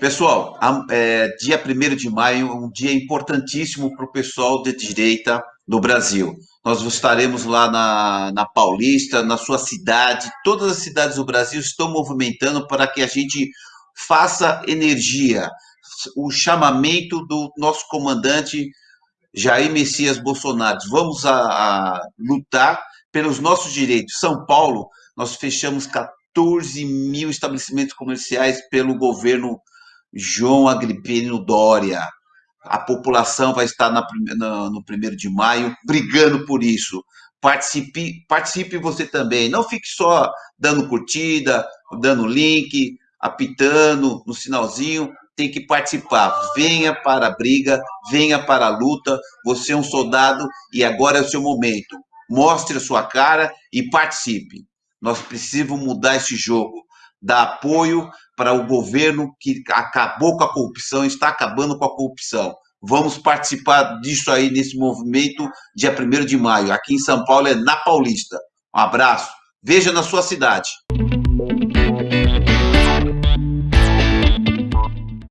Pessoal, é, dia 1 de maio é um dia importantíssimo para o pessoal de direita do Brasil. Nós estaremos lá na, na Paulista, na sua cidade, todas as cidades do Brasil estão movimentando para que a gente faça energia, o chamamento do nosso comandante Jair Messias Bolsonaro. Vamos a, a lutar pelos nossos direitos. São Paulo, nós fechamos 14 mil estabelecimentos comerciais pelo governo João Agripino Dória. A população vai estar na, no, primeiro de maio brigando por isso. Participe, participe você também. Não fique só dando curtida, dando link, apitando no sinalzinho. Tem que participar. Venha para a briga, venha para a luta. Você é um soldado e agora é o seu momento. Mostre a sua cara e participe. Nós precisamos mudar esse jogo dar apoio para o governo que acabou com a corrupção, está acabando com a corrupção. Vamos participar disso aí nesse movimento dia 1 de maio. Aqui em São Paulo é na Paulista. Um abraço. Veja na sua cidade.